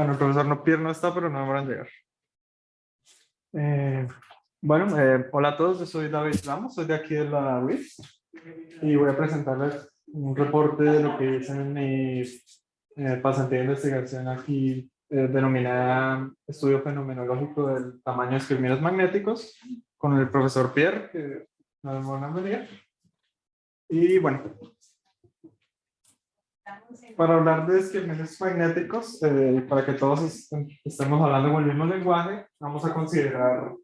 Bueno, el profesor no Pierre no está, pero no a llegar. Eh, bueno, eh, hola a todos, yo soy David Ramos, soy de aquí de la UIS y voy a presentarles un reporte de lo que hice en mi eh, pasantía de investigación aquí eh, denominada Estudio Fenomenológico del Tamaño de Esquirminos Magnéticos con el profesor Pierre, que nos venir. Y bueno, para hablar de esquirminos magnéticos, eh, para que todos estemos hablando con el mismo lenguaje, vamos a considerar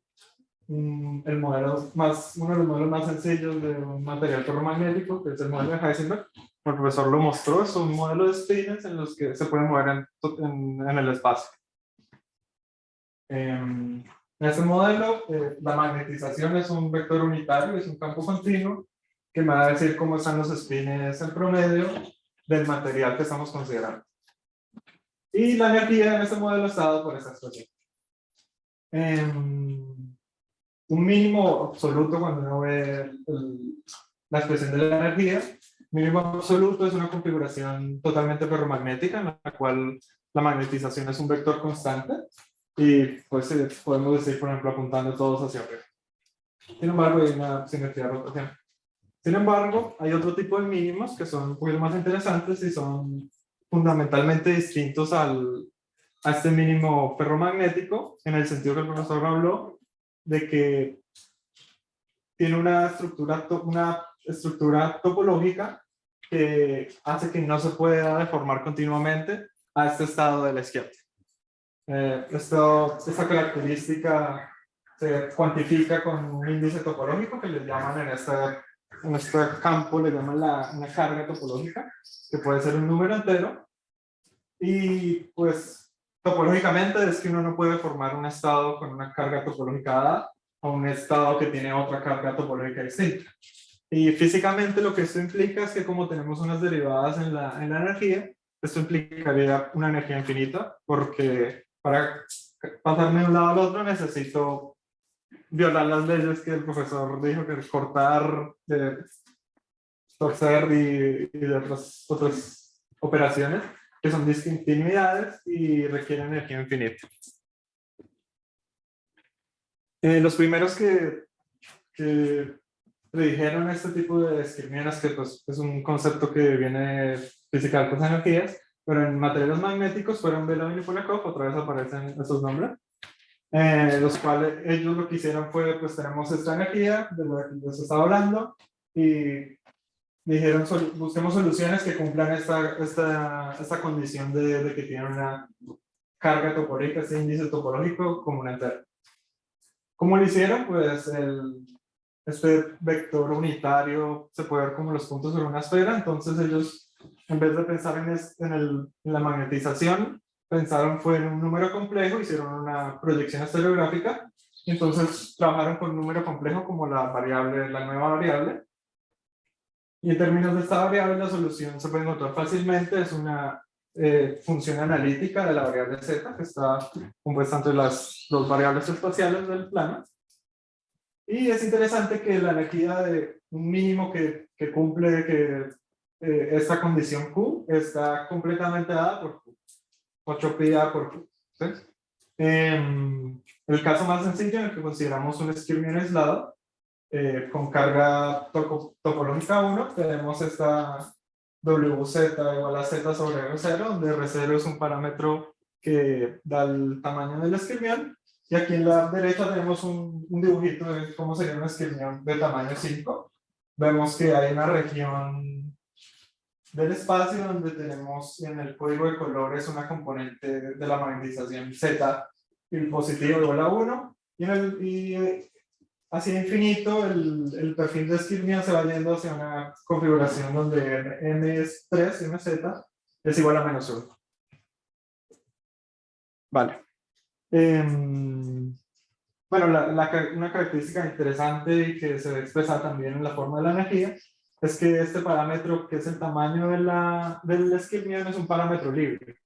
mm, el modelo más, uno de los modelos más sencillos de un material ferromagnético, que es el modelo de Heisenberg. El profesor lo mostró, es un modelo de spins en los que se pueden mover en, en, el espacio. Em, en este modelo, eh, la magnetización es un vector unitario, es un campo continuo, que me va a decir cómo están los spins en promedio del material que estamos considerando. Y la energía en este modelo está dado por esta expresión. un mínimo absoluto cuando uno ve la expresión de la energía, mínimo absoluto es una configuración totalmente ferromagnética en la cual la magnetización es un vector constante y pues eh, podemos decir, por ejemplo, apuntando todos hacia arriba. Sin embargo, hay una simetría rotación. Sin embargo, hay otro tipo de mínimos que son un poquito más interesantes y son fundamentalmente distintos al, a este mínimo ferromagnético, en el sentido que el profesor habló de que tiene una estructura, una estructura topológica que hace que no se pueda deformar continuamente a este estado de la izquierda. Eh, esto, esta característica se cuantifica con un índice topológico que le llaman en esta en este campo le llaman la, una carga topológica, que puede ser un número entero. Y pues topológicamente es que uno no puede formar un estado con una carga topológica dada a un estado que tiene otra carga topológica distinta. Y físicamente lo que esto implica es que como tenemos unas derivadas en la, en la energía, esto implicaría una energía infinita, porque para pasarme de un lado al otro necesito violar las leyes que el profesor dijo que cortar, de torcer y, y otras, otras operaciones que son discontinuidades y requieren energía infinita. Eh, los primeros que, que predijeron este tipo de esquirmianas, que pues, es un concepto que viene física de energías, pero en materiales magnéticos fueron Belavin y Polakov, otra vez aparecen estos nombres, eh, los cuales ellos lo que hicieron fue, pues tenemos esta energía de la que les estaba hablando y dijeron, busquemos soluciones que cumplan esta, esta, esta condición de, de, que tienen una carga topológica, este índice topológico como una entera. ¿Cómo lo hicieron? Pues el, este vector unitario se puede ver como los puntos sobre una esfera, entonces ellos, en vez de pensar en, en, el, en la magnetización, pensaron fue en un número complejo, hicieron una proyección estereográfica, entonces trabajaron con un número complejo como la variable, la nueva variable, y en términos de esta variable la solución se puede encontrar fácilmente, es una eh, función analítica de la variable z, que está compuesta entre las dos variables espaciales del plano, y es interesante que la energía de un mínimo que, que cumple que eh, esta condición Q está completamente dada por 8 pi A por Q. el caso más sencillo en el que consideramos un esquirmión aislado, eh, con carga topológica 1, tenemos esta WZ igual a Z sobre R0, donde R0 es un parámetro que da el tamaño del esquirmión, y aquí en la derecha tenemos un, un dibujito de cómo sería un esquirmión de tamaño 5. Vemos que hay una región del espacio donde tenemos en el código de colores una componente de la magnetización Z, el positivo igual a 1, y, en el, y eh, así infinito el, el perfil de Skirmian se va yendo hacia una configuración donde n es 3 y z es igual a menos 1. Vale. Em, bueno, la, la, una característica interesante que se expresa también en la forma de la energía es que este parámetro, que es el tamaño de la, del esquirmión, es un parámetro libre.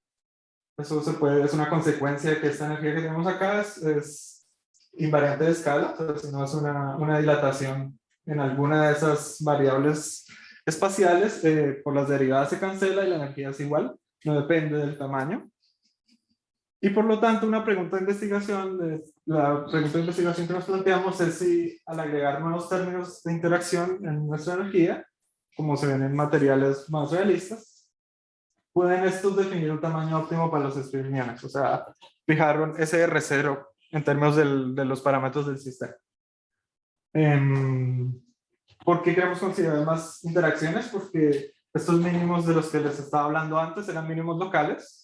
Eso se puede, es una consecuencia de que esta energía que tenemos acá es, es invariante de escala, o sea, si no es una, una, dilatación en alguna de esas variables espaciales, eh, por las derivadas se cancela y la energía es igual, no depende del tamaño. Y por lo tanto, una pregunta de investigación, la pregunta de investigación que nos planteamos es si al agregar nuevos términos de interacción en nuestra energía, como se ven en materiales más realistas, pueden estos definir un tamaño óptimo para los espirimianos, o sea, fijar un SR0 en términos del, de los parámetros del sistema. Eh, ¿Por qué queremos considerar más interacciones? Porque estos mínimos de los que les estaba hablando antes eran mínimos locales,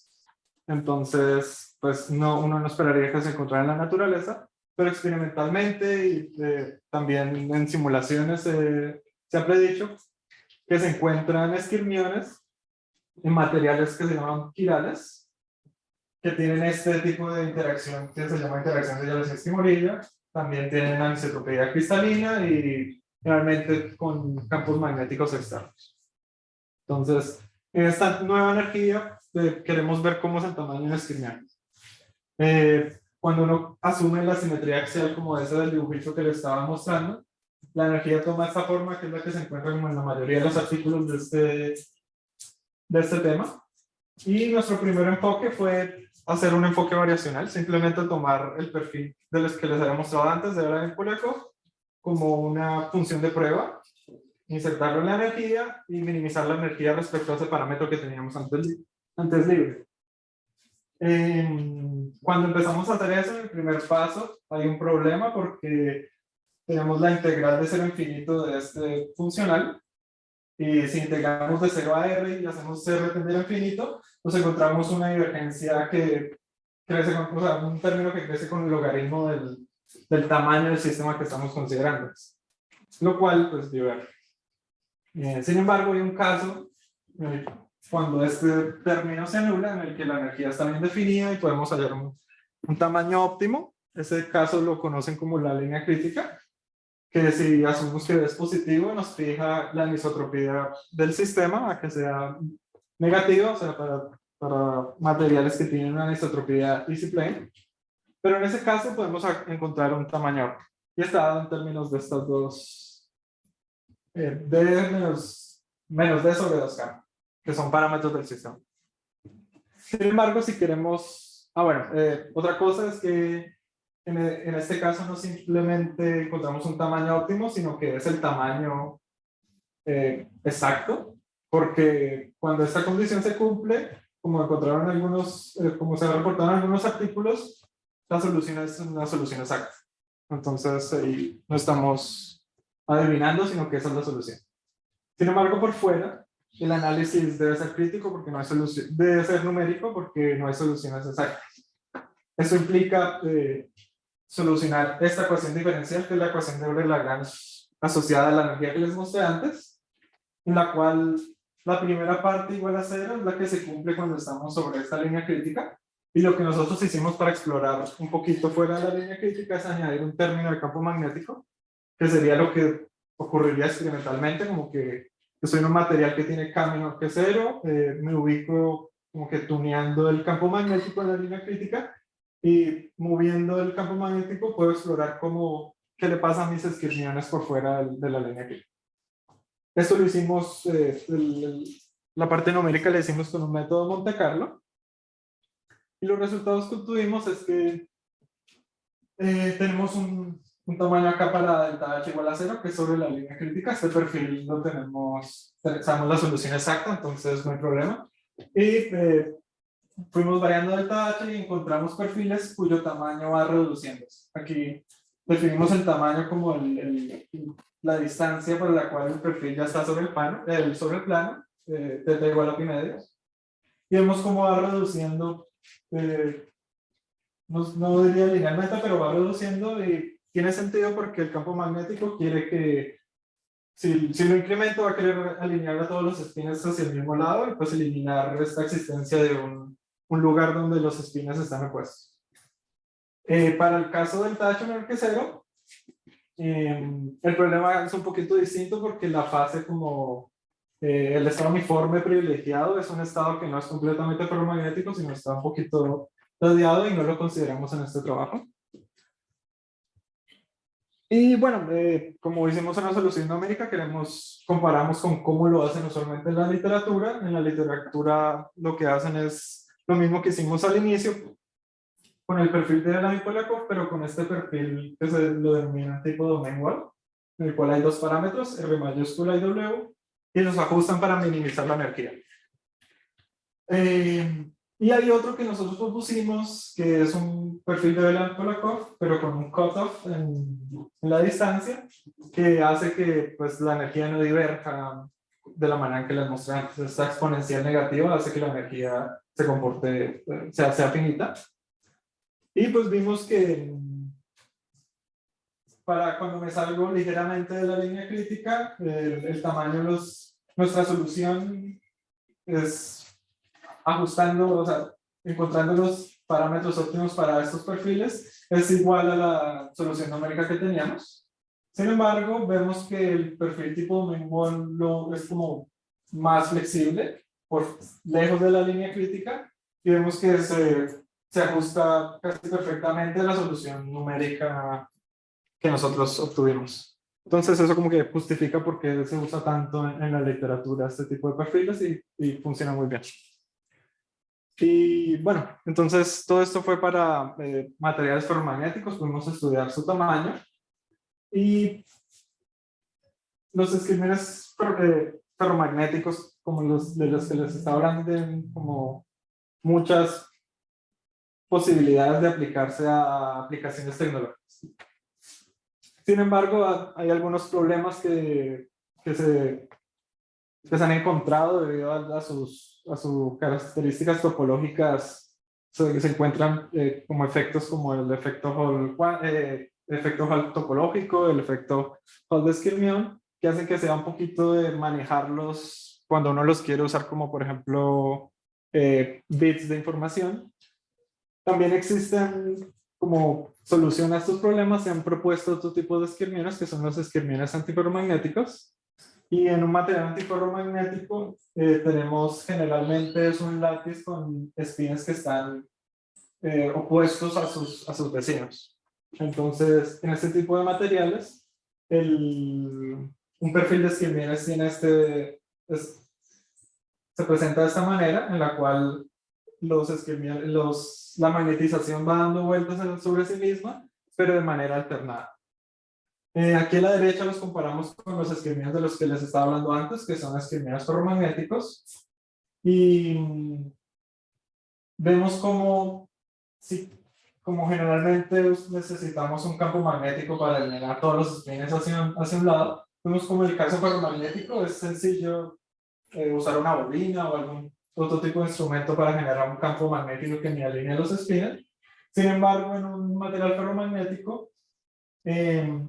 entonces pues no, uno no esperaría que se encontrara en la naturaleza, pero experimentalmente y eh, también en simulaciones se ha predicho que se encuentran esquirmiones en materiales que se llaman quirales, que tienen este tipo de interacción que se llama interacción de hielos esquimorilla, también tienen anisotropía cristalina y realmente con campos magnéticos externos. Entonces, en esta nueva energía eh, queremos ver cómo es el tamaño de esquirmiano. Eh, cuando uno asume la simetría axial como esa del dibujito que le estaba mostrando, la energía toma esta forma que es la que se encuentra como en la mayoría de los artículos de este, de este tema. Y nuestro primer enfoque fue hacer un enfoque variacional, simplemente tomar el perfil de los que les había mostrado antes de en Puleco como una función de prueba, insertarlo en la energía y minimizar la energía respecto a ese parámetro que teníamos antes, antes libre. cuando empezamos a hacer eso, en el primer paso, hay un problema porque tenemos la integral de cero infinito de este funcional, y si integramos de 0 a r y hacemos r tender a infinito, nos encontramos una divergencia que crece con, o sea, un término que crece con el logaritmo del, del tamaño del sistema que estamos considerando. Lo cual, pues, diverge. Eh, sin embargo, hay un caso eh, cuando este término se anula, en el que la energía está bien definida y podemos hallar un, un tamaño óptimo. Ese caso lo conocen como la línea crítica que si asumimos que es positivo nos fija la anisotropía del sistema a que sea negativa, o sea, para, para materiales que tienen una anisotropía easy plane. Pero en ese caso podemos encontrar un tamaño y está dado en términos de estas dos, eh, D menos, menos D sobre 2K, que son parámetros del sistema. Sin embargo, si queremos, ah bueno, eh, otra cosa es que en, este caso no simplemente encontramos un tamaño óptimo, sino que es el tamaño eh, exacto, porque cuando esta condición se cumple, como encontraron algunos, eh, como se reportaron algunos artículos, la solución es una solución exacta. Entonces ahí no estamos adivinando, sino que esa es la solución. Sin embargo, por fuera, el análisis debe ser crítico porque no hay solución, debe ser numérico porque no hay soluciones exactas. Eso implica eh, solucionar esta ecuación diferencial, que es la ecuación de Euler-Lagrange asociada a la energía que les mostré antes, en la cual la primera parte igual a cero es la que se cumple cuando estamos sobre esta línea crítica, y lo que nosotros hicimos para explorar un poquito fuera de la línea crítica es añadir un término de campo magnético, que sería lo que ocurriría experimentalmente, como que yo soy un material que tiene camino que cero, eh, me ubico como que tuneando el campo magnético en la línea crítica, y moviendo el campo magnético puedo explorar cómo, qué le pasa a mis esquirmiones por fuera de, la línea aquí. Esto lo hicimos, eh, la parte numérica la hicimos con un método Monte Carlo. Y los resultados que obtuvimos es que eh, tenemos un, un, tamaño acá para delta H igual a cero, que es sobre la línea crítica. Este perfil lo tenemos, sabemos la solución exacta, entonces no hay problema. Y eh, fuimos variando delta H y encontramos perfiles cuyo tamaño va reduciéndose. Aquí definimos el tamaño como el, la distancia por la cual el perfil ya está sobre el plano, el, sobre el plano, eh, igual a pi medios. Y vemos cómo va reduciendo, eh, no, no, diría linealmente, pero va reduciendo y tiene sentido porque el campo magnético quiere que, si, si lo incremento va a querer alinear a todos los espines hacia el mismo lado y pues eliminar esta existencia de un, un lugar donde los espines están opuestos. Eh, para el caso del tacho menor que cero, em, el problema es un poquito distinto porque la fase como eh, el estado uniforme privilegiado es un estado que no es completamente ferromagnético, sino está un poquito rodeado y no lo consideramos en este trabajo. Y bueno, eh, como hicimos una solución numérica, queremos, comparamos con cómo lo hacen usualmente en la literatura. En la literatura lo que hacen es lo mismo que hicimos al inicio, con el perfil de la Polakov, pero con este perfil que se lo denomina tipo domain wall, en el cual hay dos parámetros, R mayúscula y W, y los ajustan para minimizar la energía. Eh, y hay otro que nosotros propusimos, que es un perfil de Polakov, pero con un cutoff en, en la distancia, que hace que pues, la energía no diverja de la manera en que les mostré antes. Esta exponencial negativa hace que la energía se comporte, sea, sea finita. Y pues vimos que para cuando me salgo ligeramente de la línea crítica, el, el tamaño de los, nuestra solución es ajustando, o sea, encontrando los parámetros óptimos para estos perfiles, es igual a la solución numérica que teníamos. Sin embargo, vemos que el perfil tipo lo es como más flexible, por lejos de la línea crítica, y vemos que se, se ajusta casi perfectamente a la solución numérica que nosotros obtuvimos. Entonces eso como que justifica por qué se usa tanto en, la literatura este tipo de perfiles y, y funciona muy bien. Y bueno, entonces todo esto fue para eh, materiales ferromagnéticos, pudimos estudiar su tamaño. Y los esquemas eh, ferromagnéticos, como los de los que les estaba hablando, tienen como muchas posibilidades de aplicarse a aplicaciones tecnológicas. Sin embargo, hay algunos problemas que, que, se, que se han encontrado debido a, a sus a sus características topológicas se, se encuentran eh, como efectos como el efecto Hall, eh, efecto Hall topológico, el efecto Hall de Skirmion, que hacen que sea un poquito de manejarlos cuando uno los quiere usar como por ejemplo eh, bits de información. También existen como solución a estos problemas se han propuesto otro tipo de esquirmiones que son los esquirmiones antiferromagnéticos y en un material antiferromagnético eh, tenemos generalmente es un lápiz con espinas que están eh, opuestos a sus, a sus vecinos. Entonces, en este tipo de materiales, el, un perfil de esquimines tiene este, se presenta de esta manera, en la cual los, los la magnetización va dando vueltas sobre sí misma, pero de manera alternada. Eh, aquí a la derecha los comparamos con los esquemias de los que les estaba hablando antes, que son esquemias ferromagnéticos. Y mm, vemos como, sí, como generalmente necesitamos un campo magnético para eliminar todos los espines hacia, hacia un lado, vemos como el caso ferromagnético es sencillo eh, usar una bobina o algún otro tipo de instrumento para generar un campo magnético que me alinee los espines. Sin embargo, en un material ferromagnético, eh,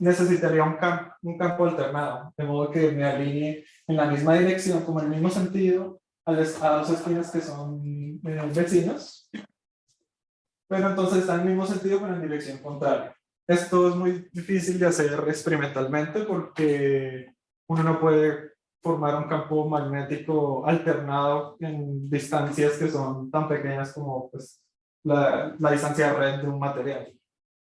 necesitaría un, campo, un campo alternado, de modo que me alinee en la misma dirección, como en el mismo sentido, a, los, a dos esquinas que son eh, vecinos, pero entonces está en el mismo sentido, pero en dirección contraria. Esto es muy difícil de hacer experimentalmente porque uno no puede formar un campo magnético alternado en distancias que son tan pequeñas como pues, la, la distancia de red de un material.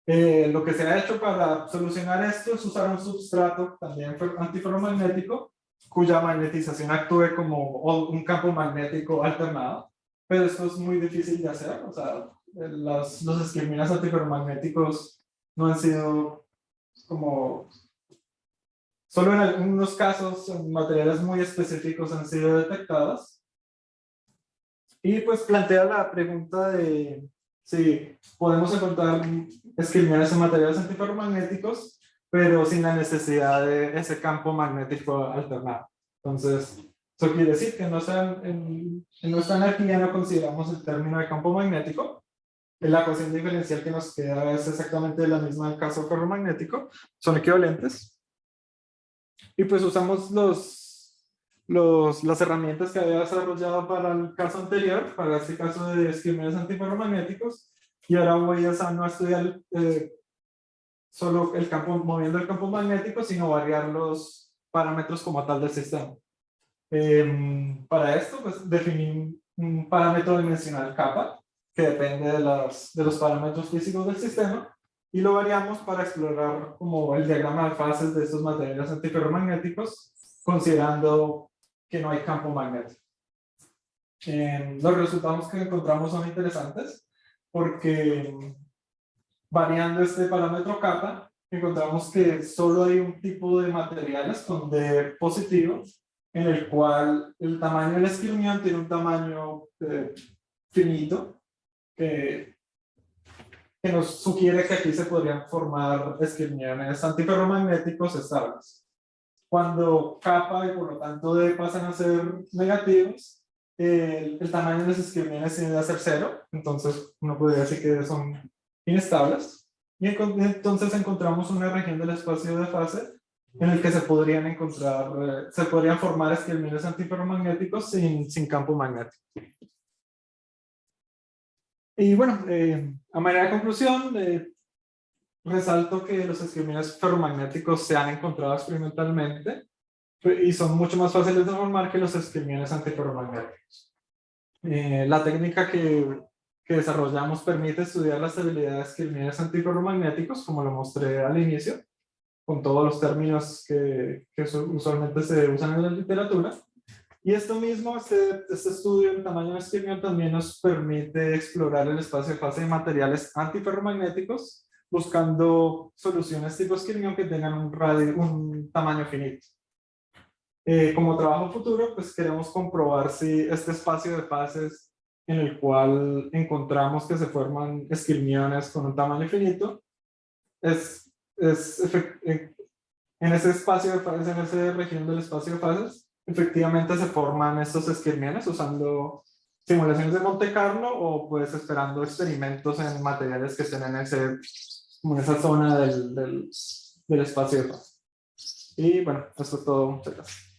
Eh, lo que se ha hecho para solucionar esto es usar un substrato también antiferromagnético cuya magnetización actúe como un campo magnético alternado, pero esto es muy difícil de hacer, o sea, los, los esqueminas antiferromagnéticos no han sido como, solo en algunos casos, en materiales muy específicos han sido detectadas. Y pues plantea la pregunta de Sí, podemos encontrar esquilmones en materiales antiferromagnéticos, pero sin la necesidad de ese campo magnético alternado. Entonces, eso quiere decir que no en, en, nuestra energía no consideramos el término de campo magnético. La ecuación diferencial que nos queda es exactamente la misma del caso ferromagnético. Son equivalentes. Y pues usamos los los, las herramientas que había desarrollado para el caso anterior, para este caso de esquemas antiferromagnéticos, y ahora voy a no estudiar eh, solo el campo, moviendo el campo magnético, sino variar los parámetros como tal del sistema. Em, para esto, pues definí un parámetro dimensional kappa, que depende de, las, de los parámetros físicos del sistema, y lo variamos para explorar como el diagrama de fases de estos materiales antiferromagnéticos, considerando que no hay campo magnético. los resultados que encontramos son interesantes. porque variando este parámetro kappa, encontramos que solo hay un tipo de materiales con D positivo, en el cual el tamaño del esquirmión tiene un tamaño eh, finito, que, que nos sugiere que aquí se podrían formar esquirmiones antiferromagnéticos estables. Cuando kappa y por lo tanto D pasan a ser negativos, el, el tamaño de los esquirmiones tiene a ser cero, entonces uno podría decir que son inestables. Y entonces encontramos una región del espacio de fase en el que se podrían encontrar, eh, se podrían formar esquirmiones antiferromagnéticos sin, sin campo magnético. Y bueno, eh, a manera de conclusión, eh, resalto que los esquirmiones ferromagnéticos se han encontrado experimentalmente y son mucho más fáciles de formar que los esquirmiones antiferromagnéticos. la técnica que que desarrollamos permite estudiar la estabilidad de esquirmiones antiferromagnéticos, como lo mostré al inicio, con todos los términos que, que usualmente se usan en la literatura. Y esto mismo, este, este estudio en tamaño de esquirmión también nos permite explorar el espacio de fase de materiales antiferromagnéticos, buscando soluciones tipo esquirmión que tengan un, radio, un tamaño finito. Eh, como trabajo futuro, pues queremos comprobar si este espacio de fases en el cual encontramos que se forman esquirmiones con un tamaño finito, es, es en ese espacio de fases, en esa región del espacio de fases, efectivamente se forman estos esquirmiones usando simulaciones de Monte Carlo o pues esperando experimentos en materiales que estén en, ese, en esa zona del, del, del espacio de fases. Y bueno, eso es todo. Muchas gracias.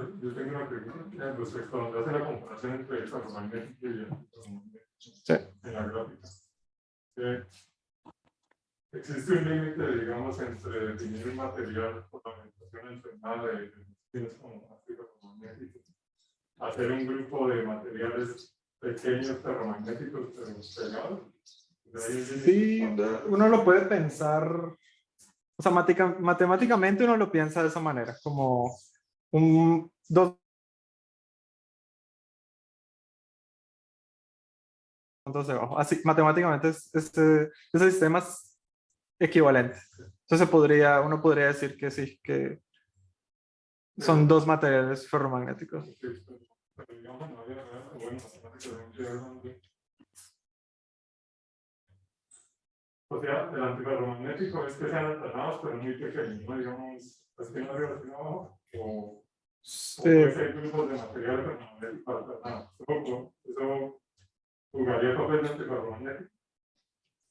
Yo, yo, tengo una pregunta respecto a donde hace la comparación entre el ferromagnético y el sí. en la gráfica. Eh, existe un límite, digamos, entre definir un material por la orientación entrenada de tienes como ferromagnético, hacer un grupo de materiales pequeños ferromagnéticos pero pegados. Sí, uno lo puede pensar, o sea, matemáticamente uno lo piensa de esa manera, como un dos Así, matemáticamente este, ese sistema es equivalente. Entonces podría, uno podría decir que sí, que son dos materiales ferromagnéticos. O sea, el antiferromagnético es que sean alternados, pero muy pequeños, ¿no? Digamos, es que no abajo, o, sí. o puede ser grupos de material ferromagnético alternado. Eso, jugaría papel de antiferromagnético.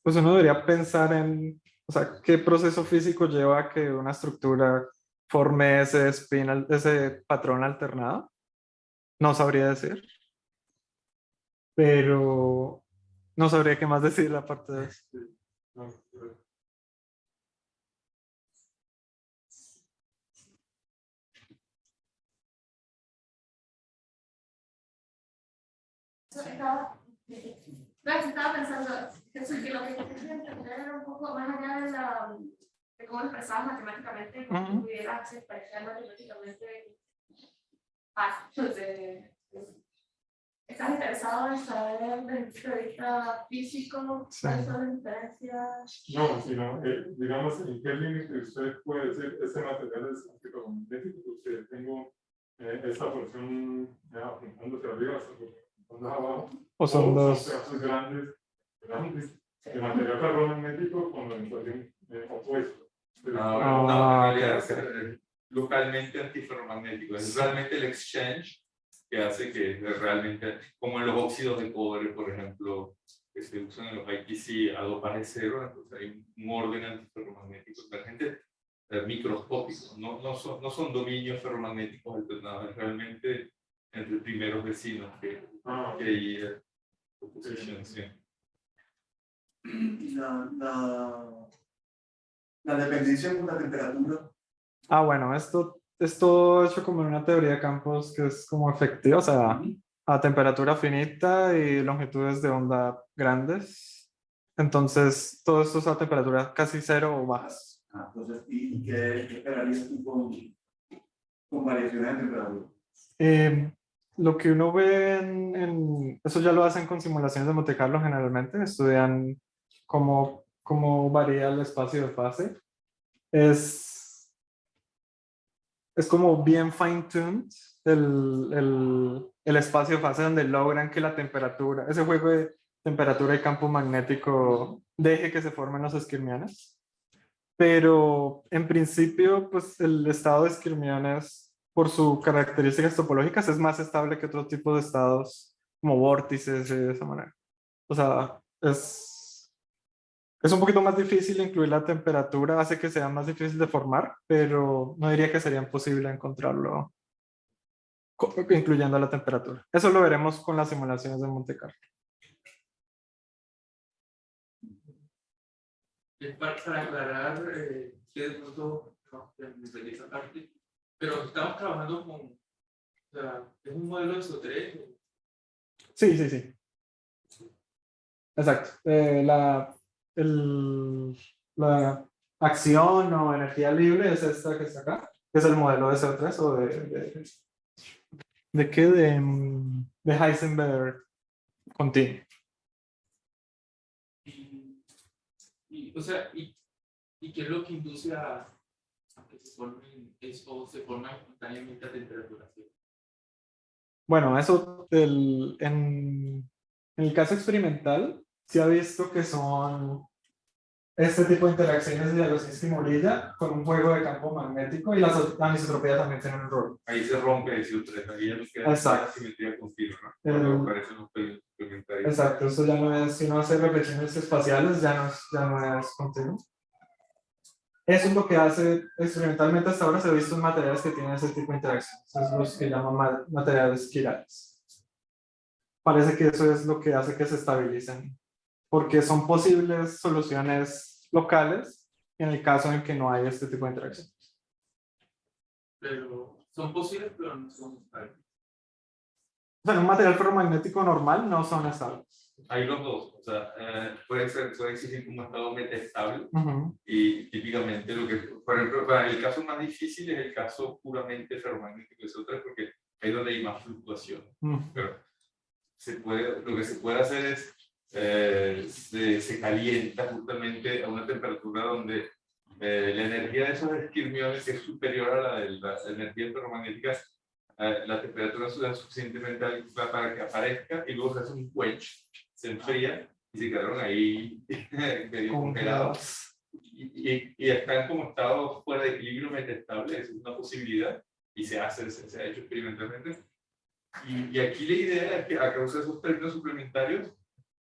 Pues uno debería pensar en, o sea, qué proceso físico lleva a que una estructura forme ese spin, ese patrón alternado. No sabría decir pero no sabría qué más decir la parte de eso. Estaba, estaba pensando que lo que quería entender era un poco más allá de, la, de cómo expresabas matemáticamente, cómo pudieras expresar matemáticamente pasos de, ¿Estás interesado en saber desde el punto de vista físico cuáles son las diferencias? No, sino, eh, digamos, ¿en qué límite usted puede decir este material es antiferromagnético? Porque tengo eh, esta porción ya apuntando hacia arriba, O son o dos. Son grandes, grandes de material ferromagnético con la orientación eh, opuesta. Ah, no, no, no, localmente antiferromagnético. Es realmente el exchange que hace que realmente, como en los óxidos de cobre, por ejemplo, que se usan en los IPC a dopaje cero, entonces hay un orden antiferromagnético emergente eh, microscópico, no, no, son, no son dominios ferromagnéticos alternados, es realmente entre primeros vecinos que, ah, que hay eh, oposición. Sí. La, la, la dependencia con la temperatura. Ah, bueno, esto es todo hecho como en una teoría de campos que es como efectiva, o sea, a temperatura finita y longitudes de onda grandes. Entonces, todo esto es a temperatura casi cero o bajas. Ah, entonces, ¿y, y qué, qué esperarías tú con, con variaciones de temperatura? Eh, lo que uno ve en, en- Eso ya lo hacen con simulaciones de Monte Carlo generalmente. Estudian cómo, cómo varía el espacio de fase. Es, es como bien fine-tuned el, el, el espacio de fase donde logran que la temperatura, ese juego de temperatura y campo magnético deje que se formen los esquirmiones. Pero en principio, pues el estado de esquirmiones, por sus características topológicas, es más estable que otro tipo de estados como vórtices de esa manera. O sea, es, es un poquito más difícil incluir la temperatura, hace que sea más difícil de formar, pero no diría que sería imposible encontrarlo co- incluyendo la temperatura. Eso lo veremos con las simulaciones de Monte Carlo. Para, aclarar, eh, que de pronto no, esa parte, pero estamos trabajando con, o sea, es un modelo de SO3, Sí, sí, sí. Exacto. Eh, la, el- la acción o energía libre es esta que está acá, que es el modelo de CO3 o de... ¿De, ¿de qué? De, de Heisenberg continuo. y, y, o sea, y, y qué es lo que induce a que se formen, es, o se forman espontáneamente a temperatura cero. Bueno, eso del- en, en el caso experimental se ha visto que son este tipo de interacciones de Jagosinski y Morilla con un juego de campo magnético y la so- la anisotropía también tiene un rol. Ahí se rompe el CO3, ahí ya nos queda Exacto. la simetría continua, ¿no? El- aparecen los. Exacto, eso ya no es, si uno hace reflexiones espaciales, ya no es, ya no es continuo. Eso es lo que hace, experimentalmente hasta ahora se ha visto en materiales que tienen ese tipo de interacciones, es los que llaman ma- materiales quirales. Parece que eso es lo que hace que se estabilicen, porque son posibles soluciones locales en el caso en que no hay este tipo de interacción. Pero son posibles, pero no son estables. O sea, en un material ferromagnético normal no son estables. Hay los dos, o sea, eh, puede, ser, puede existir como estado metastable Ujú. y típicamente lo que, por ejemplo, para el caso más difícil es el caso puramente ferromagnético de CO3 porque es donde hay más fluctuación. Mm. Pero se puede, lo que se puede hacer es, eh, se, se calienta justamente a una temperatura donde eh, la energía de esos esquirmiones es superior a la de la energía ferromagnética, eh, la temperatura es suficientemente alta para que aparezca y luego se hace un quench, se enfría y se quedaron ahí medio congelados. y, y, y están como estados fuera de equilibrio metastable, es una posibilidad y se hace, se, se ha hecho experimentalmente. Y, y aquí la idea es que a causa de esos términos suplementarios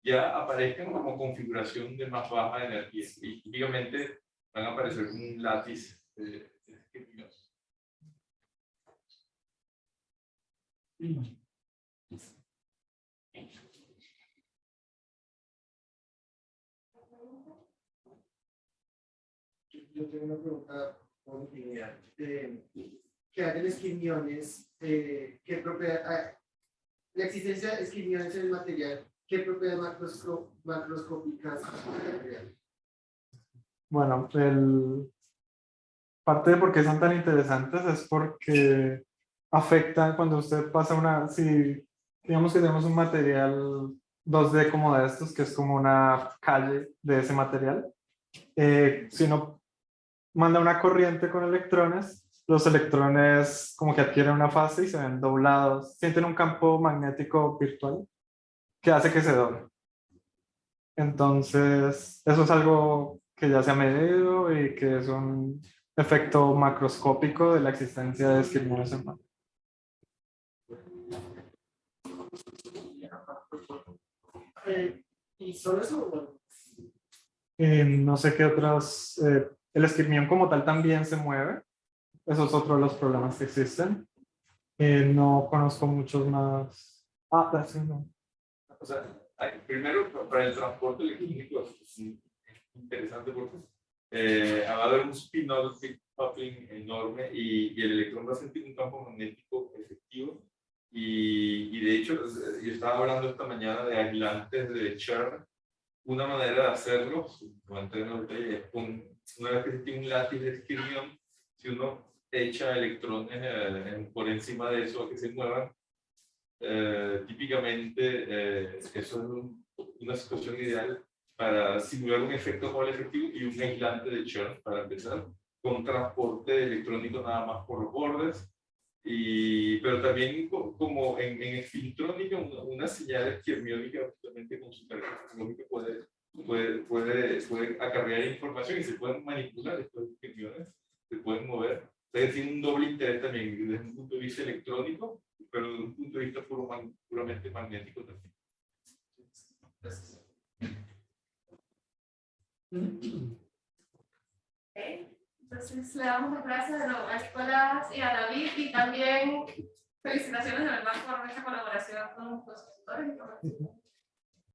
ya aparezcan como configuración de más baja energía. Y típicamente van a aparecer como un de, de Yo tengo una pregunta ingeniería. Eh, ¿Qué hay de esquimiones? Eh, ¿Qué propiedad, ah, la existencia de esquimiones en el material, ¿qué propiedades macrosco- macroscópicas material? Bueno, el, parte de por qué son tan interesantes es porque afectan cuando usted pasa una, si digamos que tenemos un material 2D como de estos, que es como una calle de ese material, eh, si uno manda una corriente con electrones, los electrones como que adquieren una fase y se ven doblados, sienten un campo magnético virtual que hace que se doble. Entonces, eso es algo que ya se ha medido y que es un efecto macroscópico de la existencia de esquirmiones en mano. Eh, ¿Y solo eso? Eh, no sé qué otros, eh, el esquirmión como tal también se mueve, eso es otro de los problemas que existen. Eh, no conozco muchos más. Ah, it, no. O sea, primero para el transporte electrónico es interesante porque eh, va a haber un spin-off coupling enorme y, y el electrón va a sentir un campo magnético efectivo Y, y de hecho, eh, yo estaba hablando esta mañana de aislantes de churn. Una manera de hacerlo, detalles, es con, una vez que tiene un látiz de escribión, si uno echa electrones eh, por encima de eso a que se muevan, eh, típicamente eh, eso es un- una situación ideal para simular un efecto Hall efectivo y un aislante de churn para empezar, con transporte electrónico nada más por los bordes, y, pero también co- como en, en espintrónica, una, una señal esquemiónica justamente con lógica puede, puede, puede, puede acarrear información y se pueden manipular estos esquemiones, se pueden mover. O sea, tiene un doble interés también desde un punto de vista electrónico, pero desde un punto de vista puro man- puramente magnético también. Ok, Entonces le damos las gracias a Escuelas y a David y también felicitaciones de verdad por esta colaboración con los consultores y con los